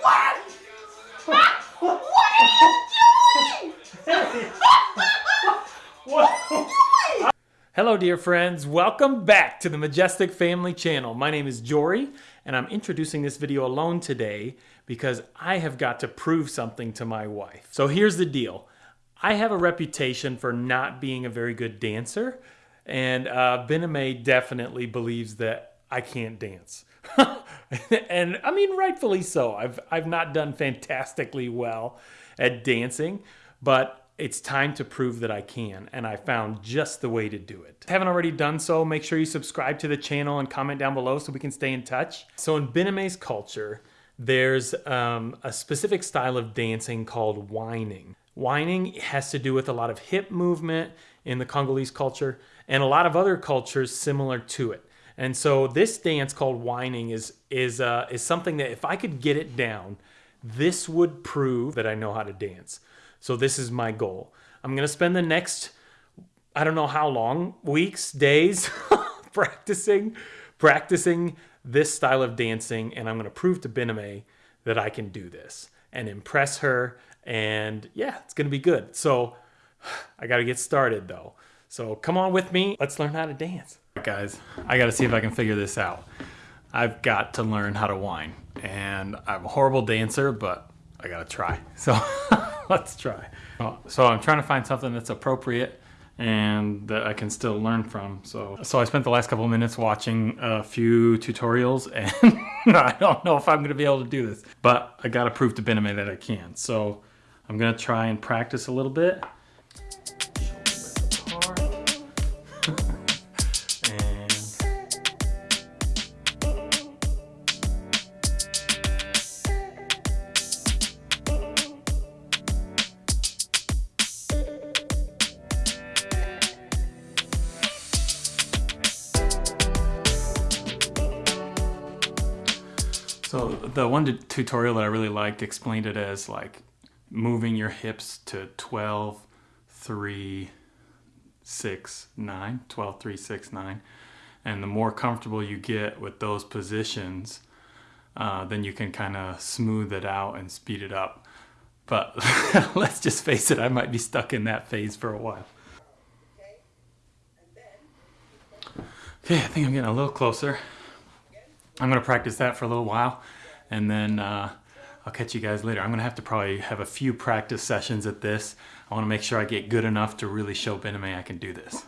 What? what are you doing? Hello dear friends, welcome back to the Majestic Family channel. My name is Jory and I'm introducing this video alone today because I have got to prove something to my wife. So here's the deal. I have a reputation for not being a very good dancer and uh, Bename definitely believes that I can't dance. and I mean, rightfully so. I've, I've not done fantastically well at dancing, but it's time to prove that I can, and I found just the way to do it. If you haven't already done so, make sure you subscribe to the channel and comment down below so we can stay in touch. So in Bename's culture, there's um, a specific style of dancing called whining. Whining has to do with a lot of hip movement in the Congolese culture and a lot of other cultures similar to it. And so this dance called whining is is uh, is something that if I could get it down, this would prove that I know how to dance. So this is my goal. I'm gonna spend the next I don't know how long weeks, days practicing practicing this style of dancing, and I'm gonna prove to Bename that I can do this and impress her. And yeah, it's gonna be good. So I gotta get started though. So come on with me. Let's learn how to dance guys, I gotta see if I can figure this out. I've got to learn how to whine. And I'm a horrible dancer, but I gotta try. So let's try. Uh, so I'm trying to find something that's appropriate and that I can still learn from. So, so I spent the last couple minutes watching a few tutorials and I don't know if I'm gonna be able to do this, but I gotta prove to Bename that I can. So I'm gonna try and practice a little bit. So the one tutorial that I really liked explained it as like moving your hips to 12, 3, 6, 9, 12, 3, 6, 9. And the more comfortable you get with those positions, uh, then you can kind of smooth it out and speed it up. But let's just face it, I might be stuck in that phase for a while. Okay, I think I'm getting a little closer. I'm to practice that for a little while and then uh, I'll catch you guys later. I'm to have to probably have a few practice sessions at this. I want to make sure I get good enough to really show Bename I can do this.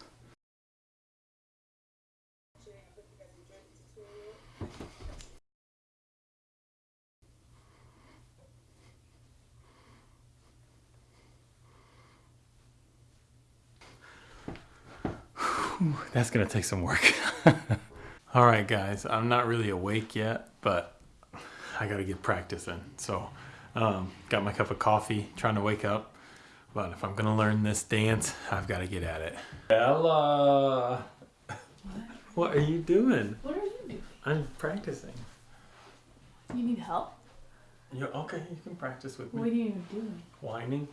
That's gonna take some work. All right, guys, I'm not really awake yet, but I got to get practicing. So, um, got my cup of coffee, trying to wake up. But if I'm going to learn this dance, I've got to get at it. Ella! What? what are you doing? What are you doing? I'm practicing. You need help? you okay, you can practice with me. What are you doing? Whining.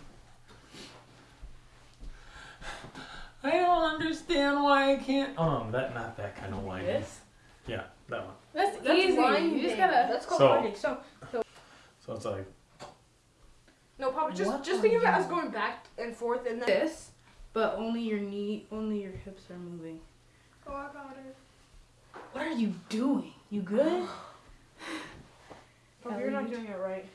I don't understand why I can't. Um, that not that kind of whining. This? Yeah, that one. That's, That's easy. You just gotta. That's called so, So, so, so it's like. No, Papa. Just just think of it as going back and forth and then this, but only your knee, only your hips are moving. Oh, I got it. What are you doing? You good? Papa, you're not doing it right.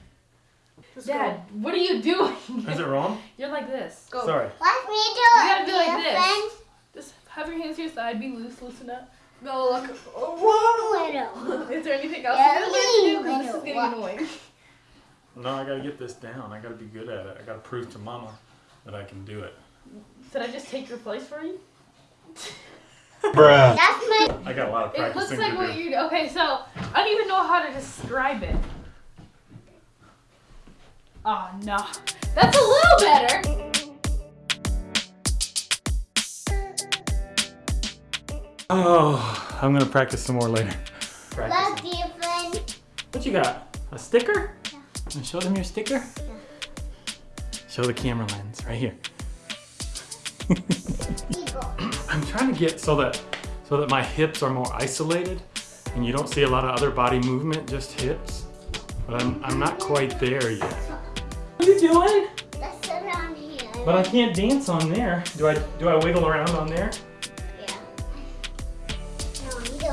Just Dad, go. what are you doing? Is it wrong? You're like this. Go. Sorry. Watch me do it. You gotta be like this. Friends? Just have your hands to your side. Be loose. Loosen up. No, look. Oh, Is there anything else yeah, you to do? This is getting annoying. No, I gotta get this down. I gotta be good at it. I gotta prove to Mama that I can do it. Did I just take your place for you? Bruh. That's my. I got a lot of practicing It looks like what you. Okay, so I don't even know how to describe it. Oh no, that's a little better. Oh, I'm gonna practice some more later. Love you, friend. What you got? A sticker? Yeah. Show them your sticker? Yeah. Show the camera lens right here. I'm trying to get so that so that my hips are more isolated and you don't see a lot of other body movement, just hips. But I'm, I'm not quite there yet. What are you doing? Let's around here. But I can't dance on there. Do I do I wiggle around on there?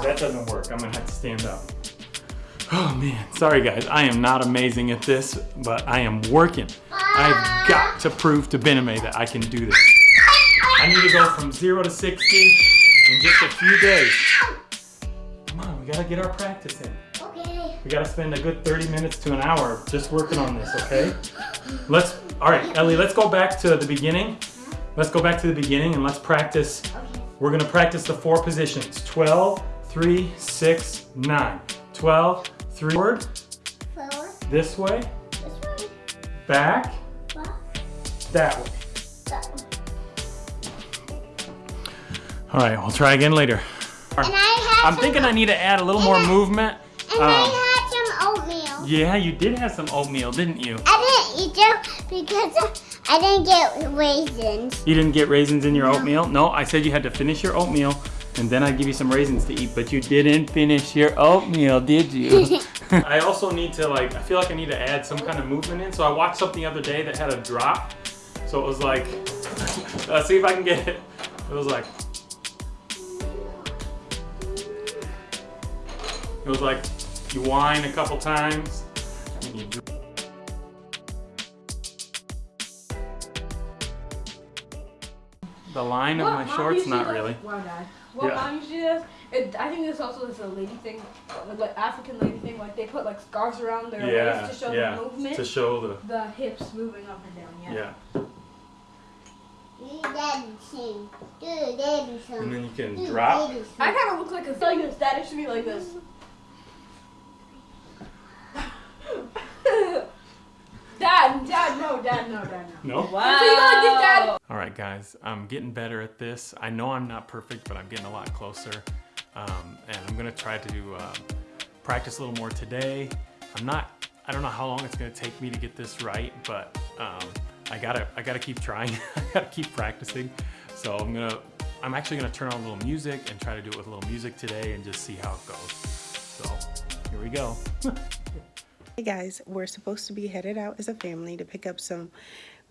That doesn't work. I'm gonna have to stand up. Oh man, sorry guys. I am not amazing at this, but I am working. I've got to prove to Bename that I can do this. I need to go from zero to 60 in just a few days. Come on, we gotta get our practice in. Okay. We gotta spend a good 30 minutes to an hour just working on this, okay? Let's, all right, Ellie, let's go back to the beginning. Let's go back to the beginning and let's practice. Okay. We're gonna practice the four positions. 12, 3, 6, 9. 12, 3, forward, Forward. this way, This way. back, Back. that way. That way. All right, we'll try again later. And I some, thinking I need to add a little more movement. And Um, I had some oatmeal. yeah, you did have some oatmeal, didn't you? I didn't eat them because I didn't get raisins. You didn't get raisins in your oatmeal? No, I said you had to finish your oatmeal and then I'd give you some raisins to eat, but you didn't finish your oatmeal, did you? I also need to like, I feel like I need to add some kind of movement in. So I watched something the other day that had a drop. So it was like, let's see if I can get it. It was like, it was like you whine a couple times and you dr- the line of What my shorts, not really. Wow, Dad. What Yeah. mom usually does, it, I think this also is a lady thing, like African lady thing. Like they put like scarves around their Yeah, waist to show yeah, the movement, to show the the hips moving up and down. Yeah. yeah, Do daddy sing. Do daddy and then you can Do drop. I kind of look like a like this. Dad, it should be like this. Dad, Dad, no, Dad, no, Dad, no. No. So you go like this, Dad. All right, guys, I'm getting better at this. I know I'm not perfect, but I'm getting a lot closer. Um, and I'm gonna try to um, practice a little more today. I'm not, I don't know how long it's gonna take me to get this right, but um, I gotta, I gotta keep trying. I gotta keep practicing. So I'm gonna, I'm actually gonna turn on a little music and try to do it with a little music today and just see how it goes. So here we go. Hey guys, we're supposed to be headed out as a family to pick up some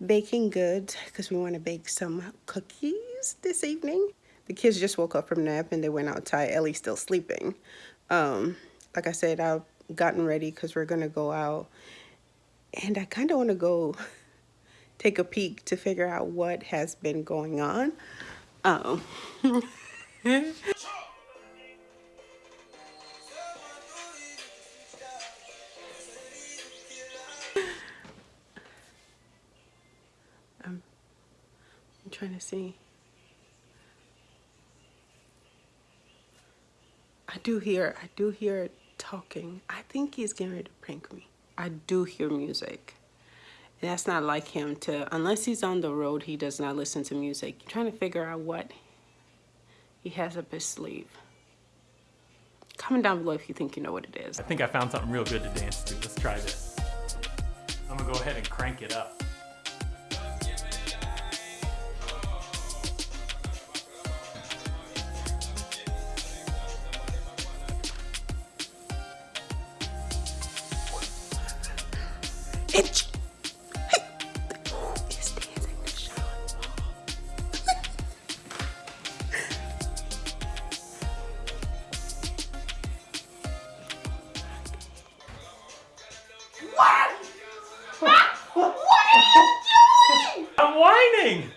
baking goods because we want to bake some cookies this evening. The kids just woke up from nap and they went outside. Ellie's still sleeping. Um, like I said, I've gotten ready because we're going to go out. And I kind of want to go take a peek to figure out what has been going on. Um, see. I do hear, I do hear talking. I think he's getting ready to prank me. I do hear music. And that's not like him to, unless he's on the road, he does not listen to music. Trying to figure out what he has up his sleeve. Comment down below if you think you know what it is. I think I found something real good to dance to. Let's try this. I'm gonna go ahead and crank it up. Itch. Hey. He's dancing to Sean Paul. I'm whining!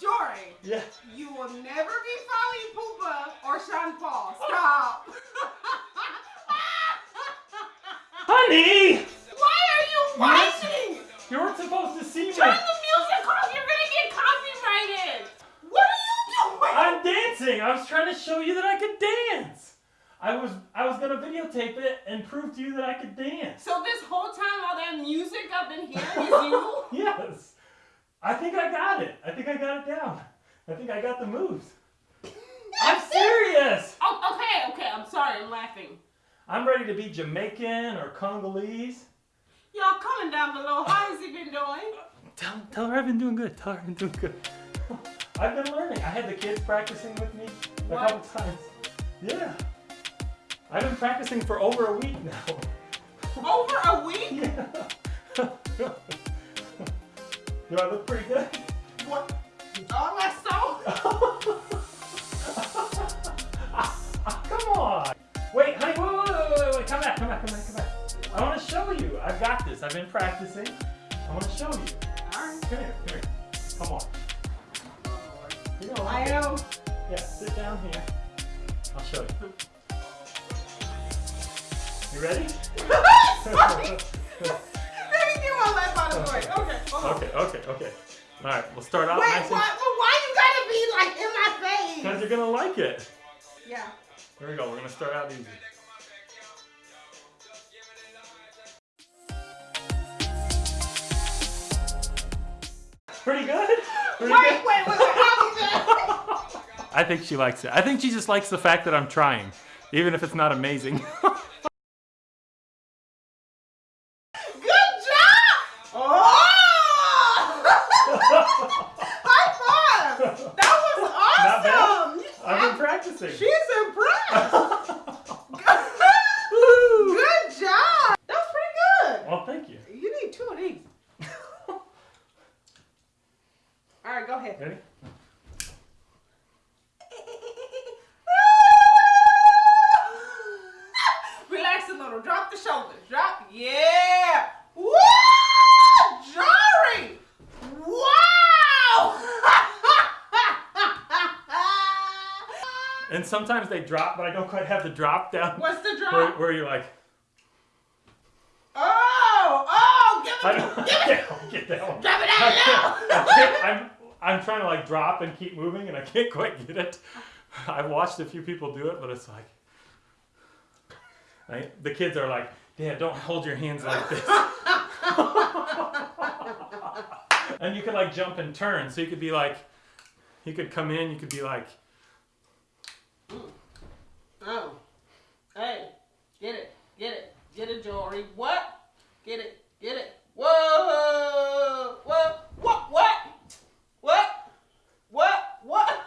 Jory, Yeah. you will never be following Poopa or Sean Paul. Stop. Honey! Why are you whining? You weren't supposed to see me. Turn the music off. You're gonna get copyrighted. What are you doing? I'm dancing. I was trying to show you that I could dance. I was I was gonna videotape it and prove to you that I could dance. so this whole time, all that music up in here is you. yes. I think I got it. I think I got it down. I think I got the moves. I'm serious. Oh, okay, okay. I'm sorry. I'm laughing. I'm ready to be Jamaican or Congolese. Y'all comment down below. How has he been doing? Tell, tell her I've been doing good. Tell her I've been doing good. I've been learning. I had the kids practicing with me a What? couple times. Yeah. I've been practicing for over a week now. Over a week? Yeah. Do I look pretty good? What? Oh, that's this. I've been practicing. I want to show you. Alright. Come here, come here. Come on. You know, I am. Yeah, sit down here. I'll show you. You ready? Let me get my life out of the way. Okay, hold. Okay, okay, okay. All right, we'll start out Wait, nice why, well, why you gotta be like in my Because face? you're gonna like it. Yeah. Here we go. We're gonna start out easy. Pretty good. Pretty Wait, good. wait, wait, wait. How is that? I think she likes it. I think she just likes the fact that I'm trying, even if it's not amazing. Good job! Oh! High five! That was Not bad. awesome! I've been practicing. She's impressed! Woo! Good job! That's pretty good! Well, thank you. You need two of these. Alright. Ready? Relax a little. Drop the shoulders. Drop. Yeah. Woo! Jory! Wow! And sometimes they drop, but I don't quite have the drop down. What's the drop? Where, where you're like, Oh! Oh! Give I it! don't, Give it! can't get that one. Drop it I out now! I I'm, I'm trying to like drop and keep moving, and I can't quite get it. I've watched a few people do it, but it's like, I, the kids are like, Dad, don't hold your hands like this. and you could like jump and turn, so you could be like, you could come in, you could be like, Oh. Hey. Get it. Get it. Get it, Jory. What? Get it. Get it. Whoa! Whoa! What? What? What? What? What?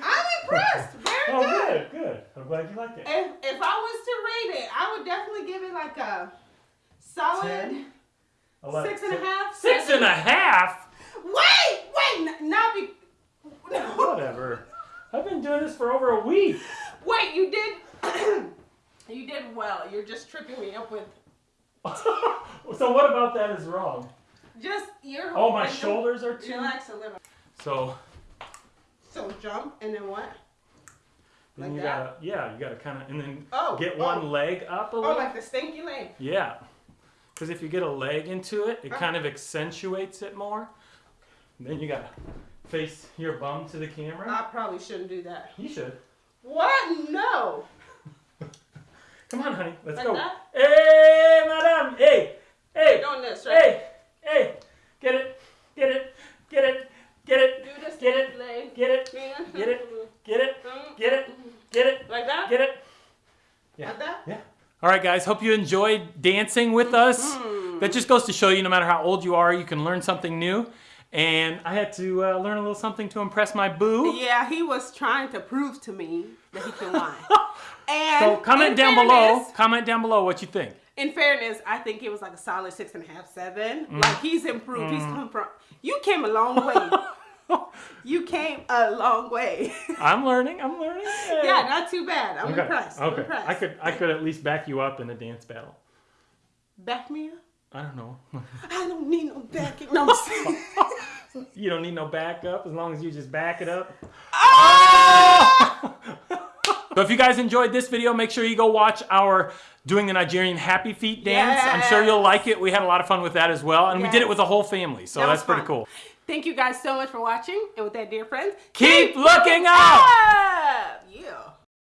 I'm impressed. Very oh, good. good, good. I'm glad you like it. If, if I was to rate it, I would definitely give it like a solid Ten? Eleven- six and a half. Six seven. and a half? Wait, wait, n- not be. No. Whatever. I've been doing this for over a week. Wait, you did. you did well. You're just tripping me up with so what about that is wrong? just your. Oh, my and shoulders are too. Relax a little. So So jump and then what? then Like you that? gotta, yeah, you gotta kind of, and then Oh, get oh. one leg up a little. Oh, little. like the stinky leg. yeah, because if you get a leg into it, it Oh. kind of accentuates it more. Then you gotta face your bum to the camera. I probably shouldn't do that. you should. What? No. Come on, honey, let's Like go. that? Hey, madam. Hey, hey, Doing this, right? hey, hey. Get it, get it, get it, get it, Do this Get it. leg. get it, get it, get it, Mm. get it, get it, Like that? get it. Yeah. Like that? Yeah. All right, guys. Hope you enjoyed dancing with us. Mm-hmm. That just goes to show you, no matter how old you are, you can learn something new. And I had to uh, learn a little something to impress my boo. Yeah, he was trying to prove to me that he can lie. And So comment down below. Comment down below what you think. In fairness, I think it was like a solid six and a half, seven. Mm. Like he's improved. He's come from. You came a long way. you came a long way. I'm learning. I'm learning. yeah, not too bad. I'm Okay. impressed. I'm Okay. impressed. I could. I could at least back you up in a dance battle. back me up. I don't know. I don't need no backing. No, you don't need no backup as long as you just back it up. Ah! So if you guys enjoyed this video, make sure you go watch our doing the Nigerian happy feet dance. I'm sure you'll like it. We had a lot of fun with that as well. And we did it with the whole family. So That that's pretty cool. Thank you guys so much for watching. And with that, dear friends, Keep looking up! up. Yeah.